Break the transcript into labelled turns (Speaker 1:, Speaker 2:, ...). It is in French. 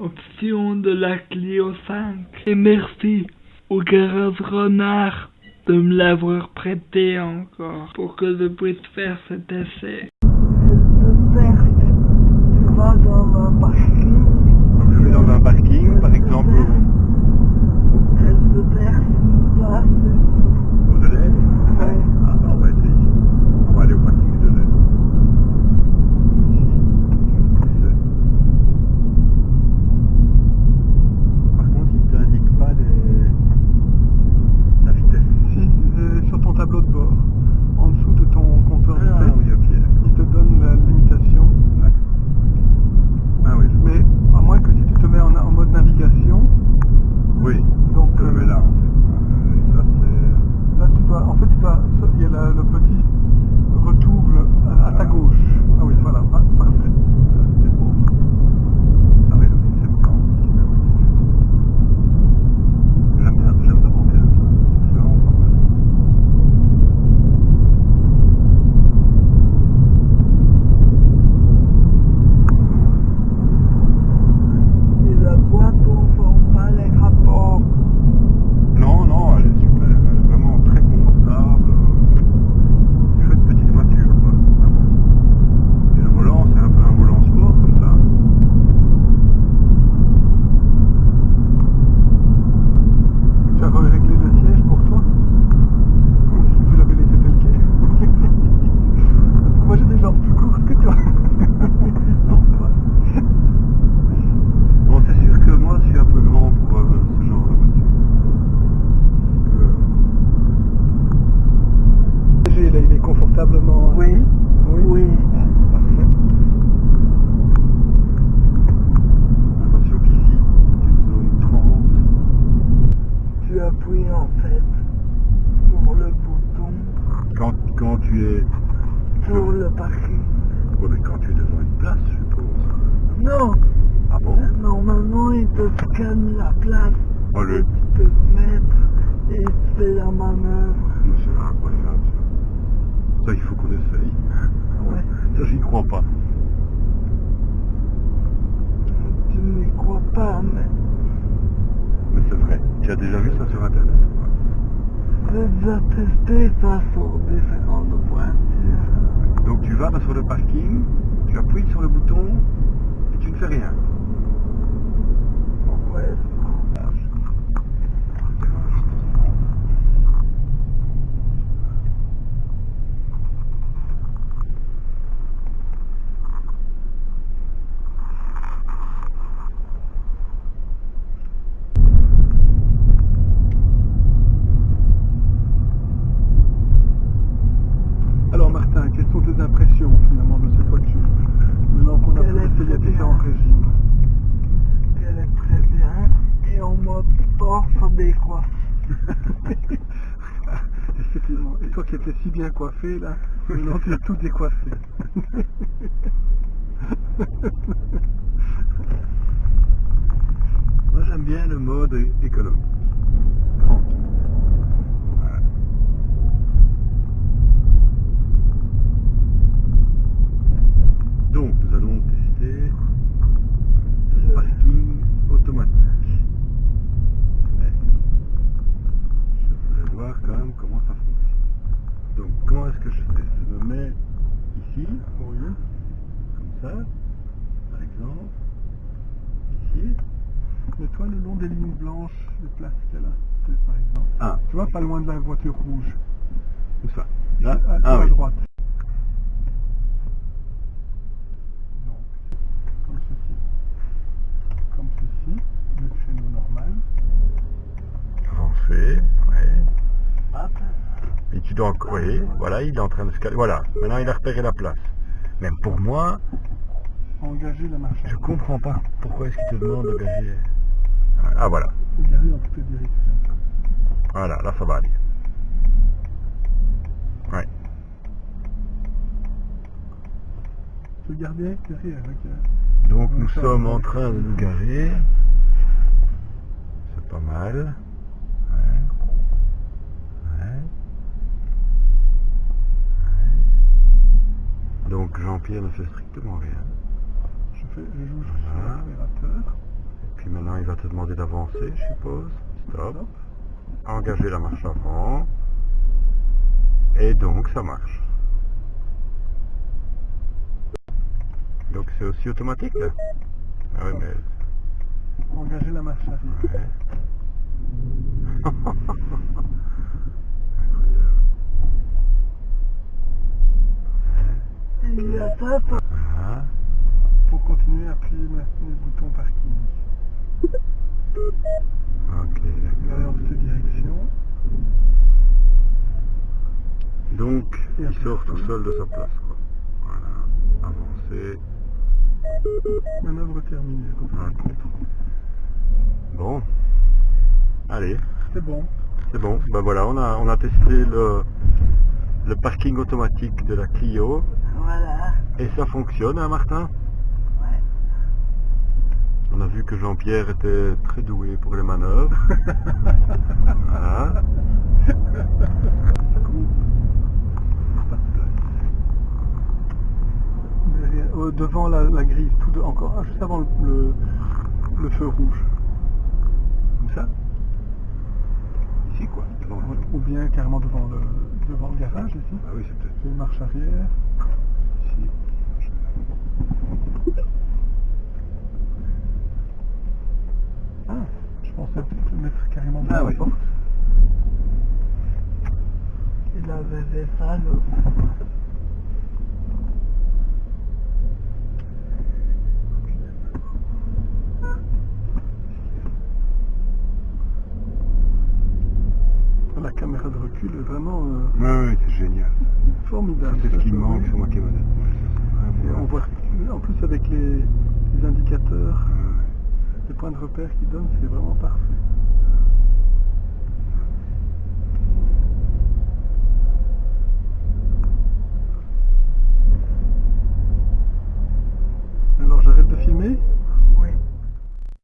Speaker 1: option de la Clio 5. Et merci au garage Renard de me l'avoir prêté encore pour que je puisse faire cet essai.
Speaker 2: Appuies en fait sur le bouton
Speaker 3: Quand, quand tu es...
Speaker 2: sur le parking.
Speaker 3: Ouais, mais quand tu es devant une place, je suppose.
Speaker 2: Non,
Speaker 3: Ah bon?
Speaker 2: Normalement il te scanne la place.
Speaker 3: Oh, le...
Speaker 2: Et tu peux te mettre et il te fait la manœuvre.
Speaker 3: C'est incroyable, ça. Ça, il faut qu'on essaye.
Speaker 2: Ouais.
Speaker 3: Ça, j'y crois pas.
Speaker 2: Tu n'y crois pas, mais
Speaker 3: Mais c'est vrai. Tu as déjà vu ça sur Internet
Speaker 2: j'ai déjà testé ça sur différentes voitures.
Speaker 3: Donc tu vas sur le parking, tu appuies sur le bouton et tu ne fais rien.
Speaker 2: Ouais.
Speaker 4: Alors Martin, quelles sont tes impressions finalement de cette voiture Maintenant qu'on a
Speaker 2: Elle
Speaker 4: pu
Speaker 2: est
Speaker 4: essayer
Speaker 2: très
Speaker 4: différents
Speaker 2: bien.
Speaker 4: régimes.
Speaker 2: Elle est très bien. Et en mode sport, ça décoiffe.
Speaker 4: Effectivement. Et toi qui étais si bien coiffé là, maintenant tu es tout décoiffé.
Speaker 3: Moi j'aime bien le mode. Voilà. Donc nous allons tester le parking automatique. Mais je voudrais voir quand même comment ça fonctionne. Donc comment est-ce que je fais? Je me mets ici,
Speaker 4: Oui.
Speaker 3: comme ça, par exemple, ici.
Speaker 4: Mets-toi le long des lignes blanches, les places qu'elle a, par exemple.
Speaker 3: Ah,
Speaker 4: Tu vois, pas loin de la voiture rouge.
Speaker 3: où ça Là
Speaker 4: à,
Speaker 3: Ah
Speaker 4: à
Speaker 3: oui.
Speaker 4: droite. Donc, comme ceci. Comme ceci, le créneau normal.
Speaker 3: Avancer, ouais.
Speaker 2: Hop.
Speaker 3: Et tu dois... Oui, voilà, il est en train de se caler. Voilà, maintenant il a repéré la place. Même pour moi,
Speaker 4: Engager la marche.
Speaker 3: je comprends pas pourquoi est-ce qu'il te demande de gager. Ah voilà, voilà, là ça va aller. Ouais.
Speaker 4: Derrière, regarde.
Speaker 3: Donc nous sommes en train de nous garer. C'est pas mal. Ouais. Ouais. Jean-Pierre ne fait strictement rien.
Speaker 4: Je, fais, je joue sur
Speaker 3: Voilà.
Speaker 4: l'accélérateur.
Speaker 3: te demander d'avancer, je suppose. Stop. Engager la marche avant. Et donc ça marche. Donc c'est aussi automatique là Ah oui mais...
Speaker 4: Engager la marche arrière.
Speaker 3: Ouais.
Speaker 2: Il.
Speaker 4: Pour continuer, appuyez maintenant le bouton parking.
Speaker 3: Ok, d'accord.
Speaker 4: dans cette direction.
Speaker 3: Donc,
Speaker 4: Et
Speaker 3: il sort tout seul de sa place, quoi. Voilà. Avancer.
Speaker 4: Manœuvre terminée.
Speaker 3: Bon. Allez,
Speaker 4: C'est bon.
Speaker 3: c'est bon. Ben voilà, on a, on a testé le, le parking automatique de la Clio.
Speaker 2: Voilà.
Speaker 3: Et ça fonctionne, hein, Martin?
Speaker 2: Ouais.
Speaker 3: On a vu que Jean-Pierre était très doué pour les manœuvres. voilà.
Speaker 4: Derrière, euh, devant la, la grille, tout de- encore, ah, juste avant le, le, le feu rouge. Comme ça?
Speaker 3: Ici, quoi. devant.
Speaker 4: Ou bien carrément devant le, devant le garage ici.
Speaker 3: Ah oui, c'est peut-être
Speaker 4: Une marche arrière. Ah, je pensais peut-être le mettre carrément devant
Speaker 3: Ah
Speaker 4: la
Speaker 3: oui.
Speaker 4: porte.
Speaker 2: Il avait fait ça, le...
Speaker 4: La caméra de recul est vraiment euh,
Speaker 3: Ouais, ouais, c'est génial.
Speaker 4: formidable.
Speaker 3: C'est ce qui manque sur ma camionnette. Ouais, c'est
Speaker 4: on voit en plus avec les, les indicateurs, les points de repère qu'ils donnent, c'est vraiment parfait.